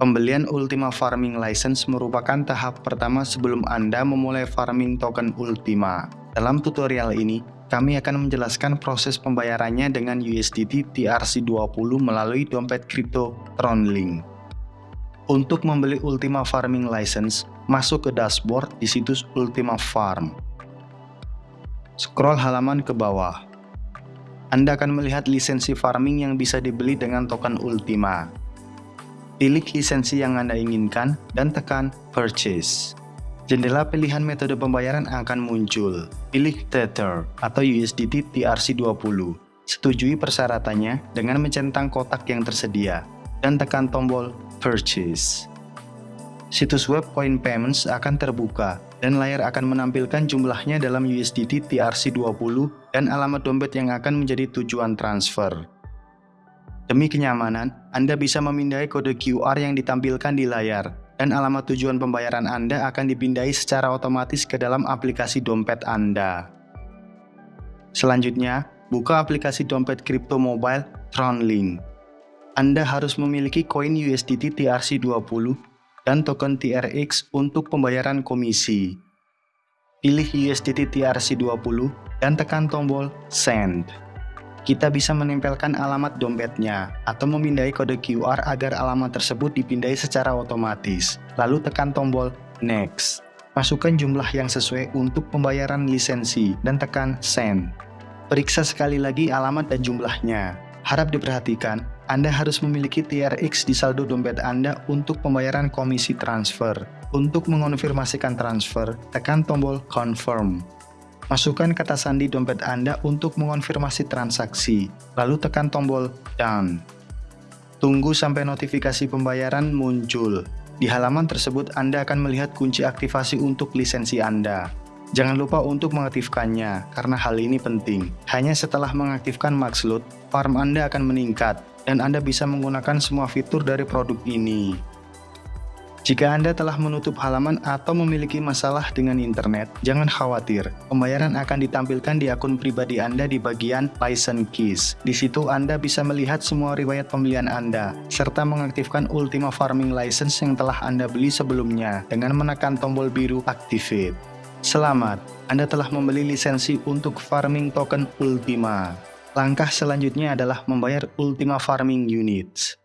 Pembelian Ultima Farming License merupakan tahap pertama sebelum Anda memulai farming token Ultima. Dalam tutorial ini, kami akan menjelaskan proses pembayarannya dengan USDT TRC20 melalui dompet kripto Tronlink. Untuk membeli Ultima Farming License, masuk ke dashboard di situs Ultima Farm. Scroll halaman ke bawah. Anda akan melihat lisensi farming yang bisa dibeli dengan token Ultima. Pilih lisensi yang Anda inginkan dan tekan Purchase. Jendela pilihan metode pembayaran akan muncul. Pilih Tether atau USDT TRC20. Setujui persyaratannya dengan mencentang kotak yang tersedia dan tekan tombol Purchase. Situs web Coin Payments akan terbuka dan layar akan menampilkan jumlahnya dalam USDT TRC20 dan alamat dompet yang akan menjadi tujuan transfer. Demi kenyamanan, Anda bisa memindai kode QR yang ditampilkan di layar, dan alamat tujuan pembayaran Anda akan dipindai secara otomatis ke dalam aplikasi dompet Anda. Selanjutnya, buka aplikasi dompet kripto mobile Tronlink. Anda harus memiliki koin USDT TRC20 dan token TRX untuk pembayaran komisi. Pilih USDT TRC20 dan tekan tombol Send kita bisa menempelkan alamat dompetnya atau memindai kode QR agar alamat tersebut dipindai secara otomatis. Lalu tekan tombol Next. Masukkan jumlah yang sesuai untuk pembayaran lisensi dan tekan Send. Periksa sekali lagi alamat dan jumlahnya. Harap diperhatikan, Anda harus memiliki TRX di saldo dompet Anda untuk pembayaran komisi transfer. Untuk mengonfirmasikan transfer, tekan tombol Confirm. Masukkan kata sandi dompet Anda untuk mengonfirmasi transaksi, lalu tekan tombol Done. Tunggu sampai notifikasi pembayaran muncul. Di halaman tersebut Anda akan melihat kunci aktivasi untuk lisensi Anda. Jangan lupa untuk mengaktifkannya, karena hal ini penting. Hanya setelah mengaktifkan Maxloot, farm Anda akan meningkat, dan Anda bisa menggunakan semua fitur dari produk ini. Jika Anda telah menutup halaman atau memiliki masalah dengan internet, jangan khawatir. Pembayaran akan ditampilkan di akun pribadi Anda di bagian License Keys. Di situ Anda bisa melihat semua riwayat pembelian Anda, serta mengaktifkan Ultima Farming License yang telah Anda beli sebelumnya dengan menekan tombol biru Activate. Selamat, Anda telah membeli lisensi untuk farming token Ultima. Langkah selanjutnya adalah membayar Ultima Farming Units.